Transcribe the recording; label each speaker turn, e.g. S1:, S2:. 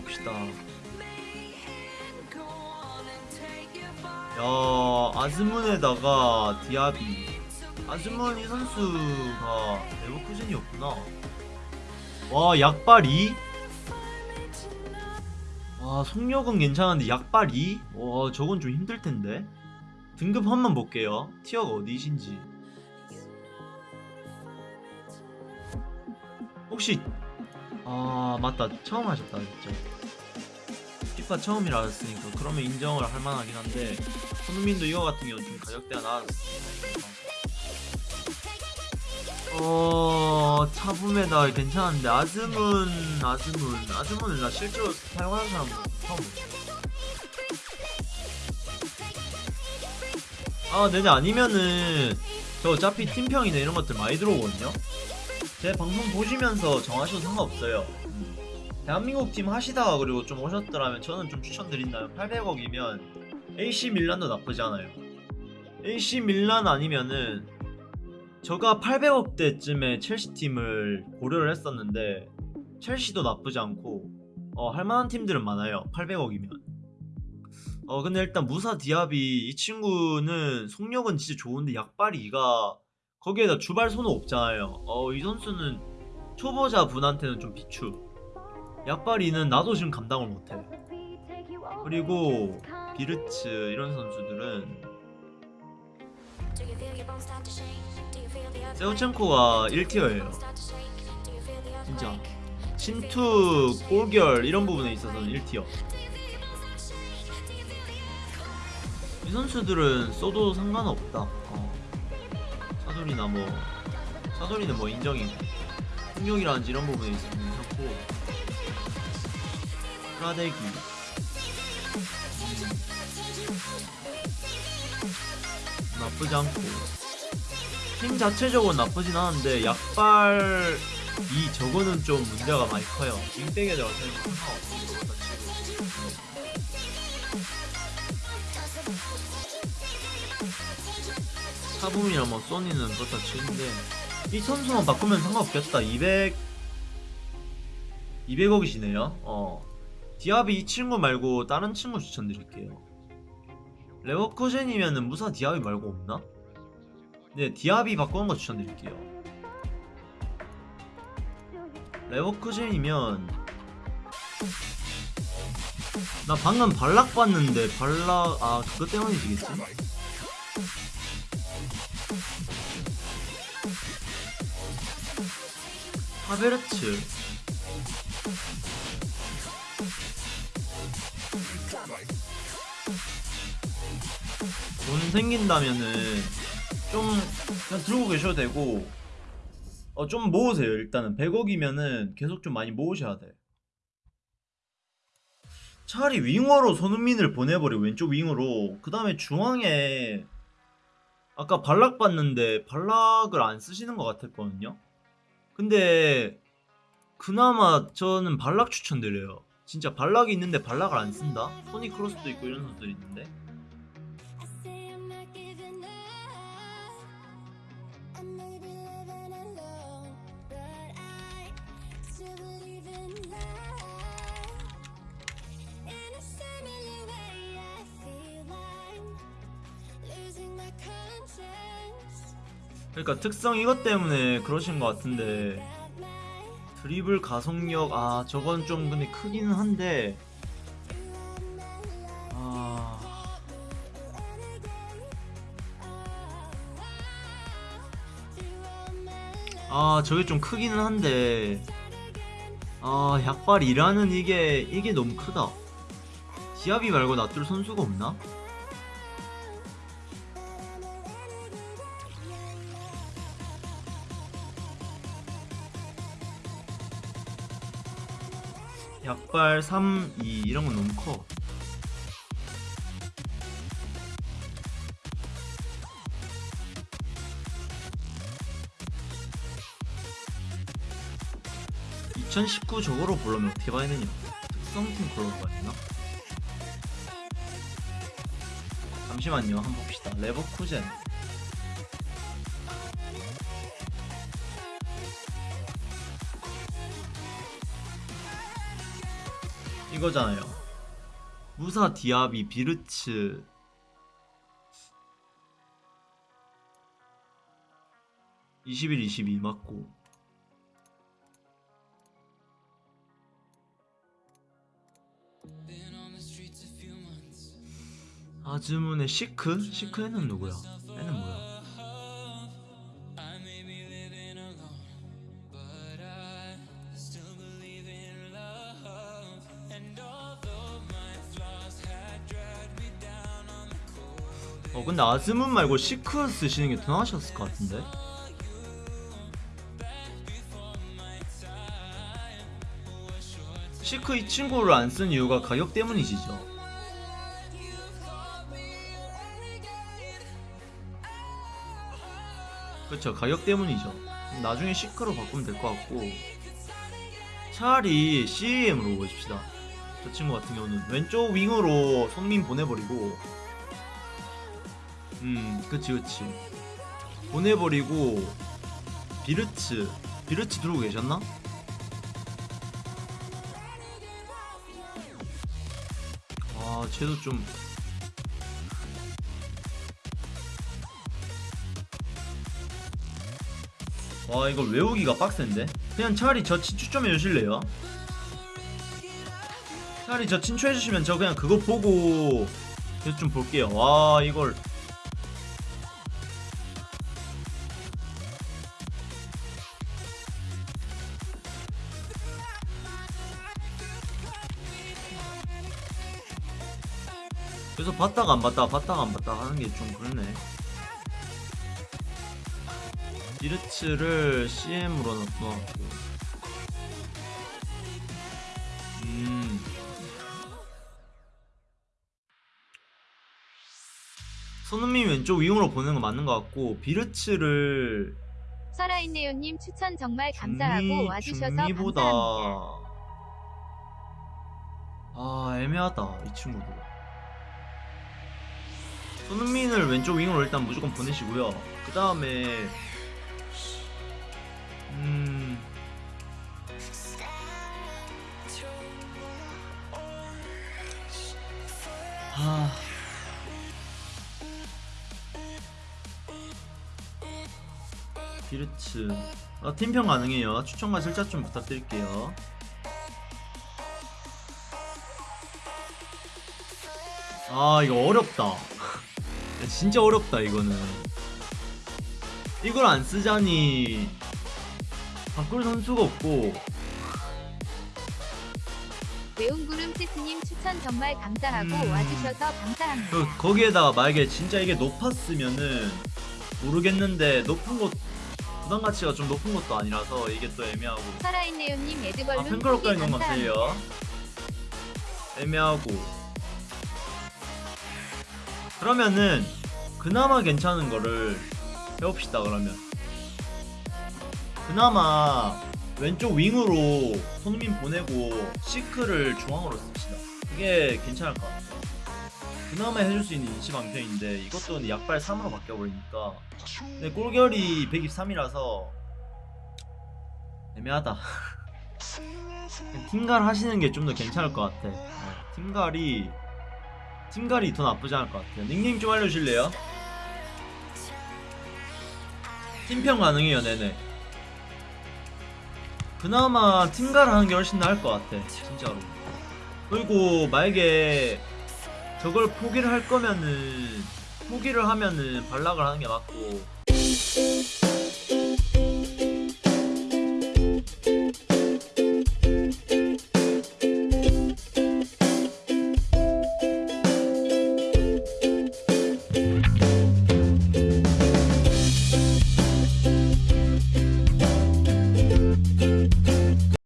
S1: 봅시다. 야 아즈문에다가 디아비 아즈문 이 선수가 레버쿠젠이었구나 와 약발 2? 와 속력은 괜찮은데 약발 2? 와 저건 좀 힘들텐데 등급 한번 볼게요 티어가 어디신지 혹시 아 맞다. 처음 하셨다 그랬죠 피파 처음이라 했으니까 그러면 인정을 할 만하긴 한데 손흥민도 이거 같은 경우는 좀 가격대가 나았습니다. 어 차붐에다. 괜찮은데 아즈문 아즈문 아즈문을 나 실제로 사용하는 사람 처음 아 네네. 아니면은 저 어차피 팀평이나 이런 것들 많이 들어오거든요 제 방송 보시면서 정하셔도 상관없어요. 대한민국 팀 하시다가 그리고 좀 오셨더라면 저는 좀 추천드린다면 800억이면 AC 밀란도 나쁘지 않아요. AC 밀란 아니면은 저가 800억대쯤에 첼시 팀을 고려를 했었는데 첼시도 나쁘지 않고 어, 할만한 팀들은 많아요. 800억이면. 어 근데 일단 무사 디아비 이 친구는 속력은 진짜 좋은데 약발이가 거기에다 주발 손은 없잖아요. 어 이 선수는 초보자 분한테는 좀 비추. 약발이는 나도 지금 감당을 못해. 그리고 비르츠 이런 선수들은 세우첸코가 1티어예요. 진짜. 침투, 골결 이런 부분에 있어서는 1티어. 이 선수들은 써도 상관없다. 어. 사돌이나 뭐 사돌이는 뭐 인정이고 폭력이라든지 이런 부분에 있어서 괜찮고. 음. 나쁘지 않고. 팀 자체적으로 나쁘진 않은데 약발 이 저거는 좀 문제가 많이 커요. 윙백에다가 차붐이나 뭐 소니는 그렇다 치는데 이 선수만 바꾸면 상관없겠다. 200 200억이시네요. 어. 디아비 이 친구 말고 다른 친구 추천드릴게요. 레버쿠젠이면은 무사 디아비 말고 없나? 네 디아비 바꾸는 거 추천드릴게요. 레버쿠젠이면 나 방금 발락 봤는데 발락 아 그것 때문이지겠지? 하베르츠 돈 생긴다면은 좀 그냥 들고 계셔도 되고 어 좀 모으세요. 일단은 100억이면은 계속 좀 많이 모으셔야 돼. 차라리 윙어로 손흥민을 보내버려 왼쪽 윙어로. 그 다음에 중앙에 아까 발락 봤는데 발락을 안 쓰시는 것 같았거든요 근데 그나마 저는 발락 추천드려요 진짜 발락이 있는데 발락을 안 쓴다? 토니 크로스도 있고 이런 선수들이 있는데 그러니까 특성 이것 때문에 그러신 것 같은데. 드리블 가속력 아 저건 좀 근데 크기는 한데. 아... 아 저게 좀 크기는 한데. 아 약발이라는 이게 이게 너무 크다. 지압이 말고 놔둘 선수가 없나? 약발 3, 2 이런 건 너무 커. (2019) 저거로 보려면 어떻게 봐야 되냐 특성팀 그런 거 같나? 잠시만요 한번 봅시다 레버쿠젠 이거잖아요. 무사 디아비 비르츠 21, 22 맞고 아즈문의 시크? 시크는 누구야? 근데 아즈문 말고 시크 쓰시는 게 더 나으셨을 것 같은데? 시크 이 친구를 안 쓴 이유가 가격 때문이시죠? 그쵸 가격 때문이죠 나중에 시크로 바꾸면 될 것 같고 차라리 CAM으로 보십시다 저 친구 같은 경우는 왼쪽 윙으로 손민 보내버리고 음 그치 그치. 보내버리고 비르츠 비르츠 들어오고 계셨나? 아 쟤도 좀. 와 이거 외우기가 빡센데? 그냥 차라리 저 친추 좀 해주실래요? 차라리 저 친추 해주시면 저 그냥 그거 보고 계속 좀 볼게요. 와 이걸 그래서 봤다가 안 봤다가 봤다가 안 봤다가 하는 게 좀 그렇네. 디르츠를 CM으로 넣어놨고. 음. 손흥민 왼쪽 윙으로 보내는 거 맞는 것 같고 비르츠를
S2: 살아있네요님 추천 정말 감사하고
S1: 중미-
S2: 와주셔서
S1: 중미보다.
S2: 감사합니다.
S1: 아 애매하다 이 친구도 손흥민을 왼쪽 윙으로 일단 무조건 보내시고요. 그 다음에 음 하... 비르츠. 아, 팀평 가능해요. 추천과 슬자 좀 부탁드릴게요. 아 이거 어렵다. 야, 진짜 어렵다 이거는. 이걸 안 쓰자니. 바꿀 선수가 없고.
S2: 외운구름 세스님 추천 정말 감사하고
S1: 음.
S2: 와주셔서 감사합니다.
S1: 그, 거기에다가 만약에 진짜 이게 높았으면은 모르겠는데 높은 곳 부담 가치가 좀 높은 것도 아니라서 이게 또 애매하고.
S2: 살아있네요님.
S1: 아
S2: 에드벌룬
S1: 팬클럽
S2: 후기
S1: 가는 건. 감사해요? 애매하고 그러면은 그나마 괜찮은 거를 해봅시다 그러면. 그나마 왼쪽 윙으로 손흥민 보내고 시크를 중앙으로 씁시다. 그게 괜찮을 것 같아요. 그나마 해줄 수 있는 인시 방편인데 이것도 약발 3으로 바뀌어버리니까. 근데 골결이 123이라서 애매하다. 팀갈 하시는 게 좀 더 괜찮을 것 같아. 어, 팀갈이 팀갈이 더 나쁘지 않을 것 같아요. 닉네임 좀 알려주실래요? 팀평 가능해요, 네네. 그나마 팀갈 하는 게 훨씬 나을 것 같아, 진짜로. 그리고 만약에 저걸 포기를 할 거면은 포기를 하면은 발락을 하는 게 맞고